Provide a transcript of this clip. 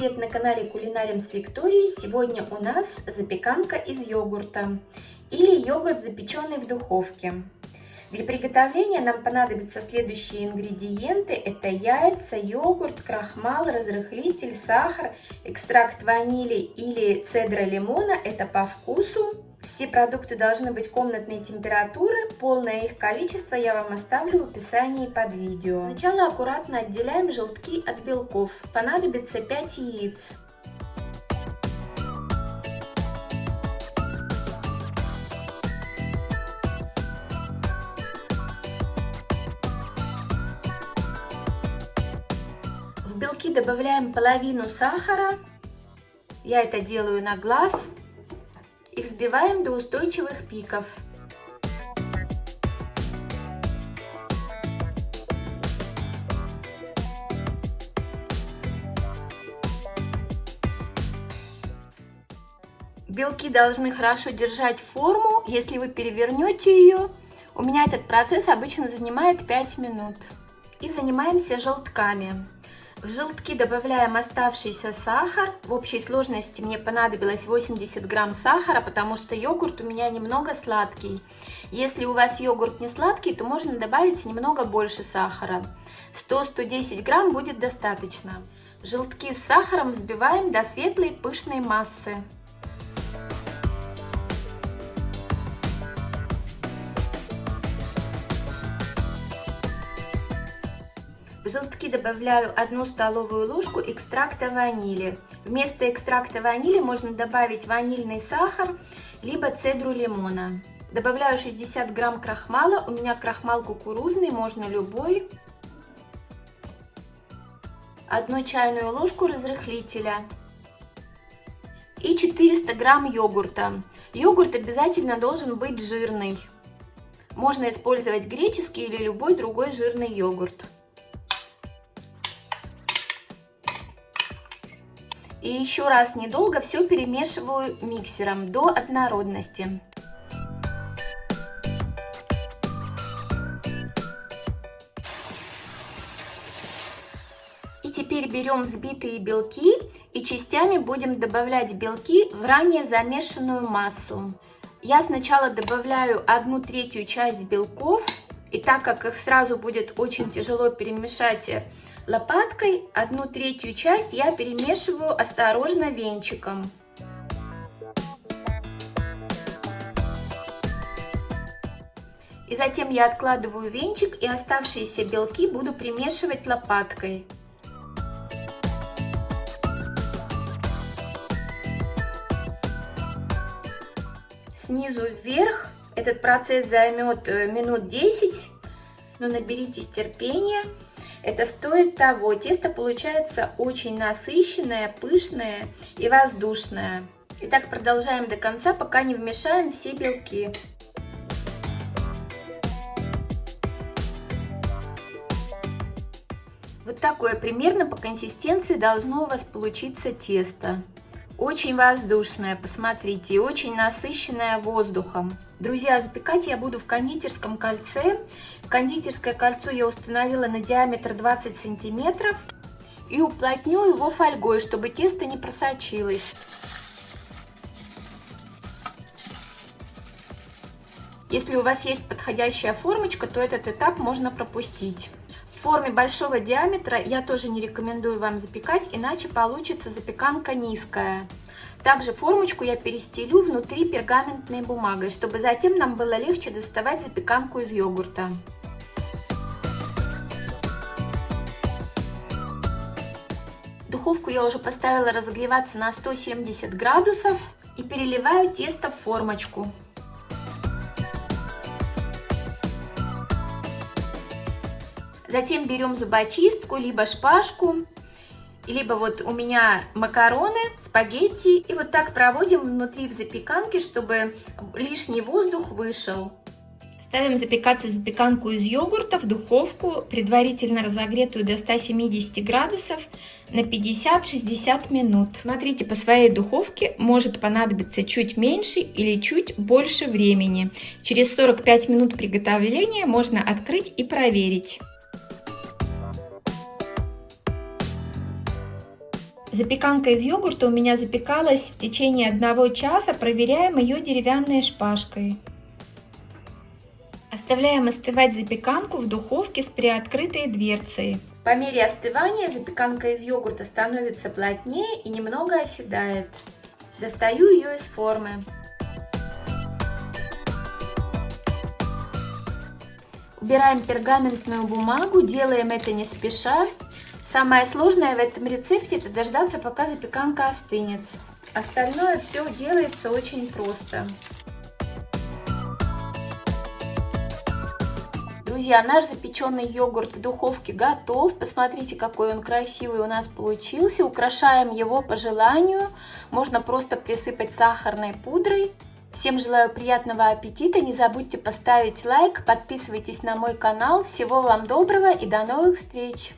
привет на канале Кулинарим с Викторией. Сегодня у нас запеканка из йогурта или йогурт, запеченный в духовке. Для приготовления нам понадобятся следующие ингредиенты. Это яйца, йогурт, крахмал, разрыхлитель, сахар, экстракт ванили или цедра лимона. Это по вкусу. Все продукты должны быть комнатной температуры. Полное их количество я вам оставлю в описании под видео. Сначала аккуратно отделяем желтки от белков. Понадобится 5 яиц. В белки добавляем половину сахара. Я это делаю на глаз и взбиваем до устойчивых пиков. Белки должны хорошо держать форму. Если вы перевернете ее, у меня этот процесс обычно занимает 5 минут. И занимаемся желтками. В желтки добавляем оставшийся сахар. В общей сложности мне понадобилось 80 грамм сахара, потому что йогурт у меня немного сладкий. Если у вас йогурт не сладкий, то можно добавить немного больше сахара. 100-110 грамм будет достаточно. Желтки с сахаром взбиваем до светлой пышной массы. В желтки добавляю одну столовую ложку экстракта ванили. Вместо экстракта ванили можно добавить ванильный сахар, либо цедру лимона. Добавляю 60 грамм крахмала, у меня крахмал кукурузный, можно любой. Одну чайную ложку разрыхлителя и 400 грамм йогурта. Йогурт обязательно должен быть жирный. Можно использовать греческий или любой другой жирный йогурт. И еще раз недолго все перемешиваю миксером до однородности. И теперь берем взбитые белки и частями будем добавлять белки в ранее замешанную массу. Я сначала добавляю одну третью часть белков, и так как их сразу будет очень тяжело перемешать Лопаткой одну третью часть я перемешиваю осторожно венчиком. И затем я откладываю венчик и оставшиеся белки буду примешивать лопаткой. Снизу вверх этот процесс займет э, минут 10, но наберитесь терпения. Это стоит того. Тесто получается очень насыщенное, пышное и воздушное. Итак, продолжаем до конца, пока не вмешаем все белки. Вот такое примерно по консистенции должно у вас получиться тесто. Очень воздушное, посмотрите, очень насыщенное воздухом. Друзья, запекать я буду в кондитерском кольце. Кондитерское кольцо я установила на диаметр 20 сантиметров. И уплотню его фольгой, чтобы тесто не просочилось. Если у вас есть подходящая формочка, то этот этап можно пропустить. В форме большого диаметра я тоже не рекомендую вам запекать, иначе получится запеканка низкая. Также формочку я перестелю внутри пергаментной бумагой, чтобы затем нам было легче доставать запеканку из йогурта. Духовку я уже поставила разогреваться на 170 градусов и переливаю тесто в формочку. Затем берем зубочистку, либо шпажку либо вот у меня макароны, спагетти. И вот так проводим внутри в запеканке, чтобы лишний воздух вышел. Ставим запекаться запеканку из йогурта в духовку, предварительно разогретую до 170 градусов на 50-60 минут. Смотрите, по своей духовке может понадобиться чуть меньше или чуть больше времени. Через 45 минут приготовления можно открыть и проверить. Запеканка из йогурта у меня запекалась в течение одного часа. Проверяем ее деревянной шпажкой. Оставляем остывать запеканку в духовке с приоткрытой дверцей. По мере остывания запеканка из йогурта становится плотнее и немного оседает. Достаю ее из формы. Убираем пергаментную бумагу, делаем это не спеша. Самое сложное в этом рецепте это дождаться, пока запеканка остынет. Остальное все делается очень просто. Друзья, наш запеченный йогурт в духовке готов. Посмотрите, какой он красивый у нас получился. Украшаем его по желанию. Можно просто присыпать сахарной пудрой. Всем желаю приятного аппетита. Не забудьте поставить лайк, подписывайтесь на мой канал. Всего вам доброго и до новых встреч!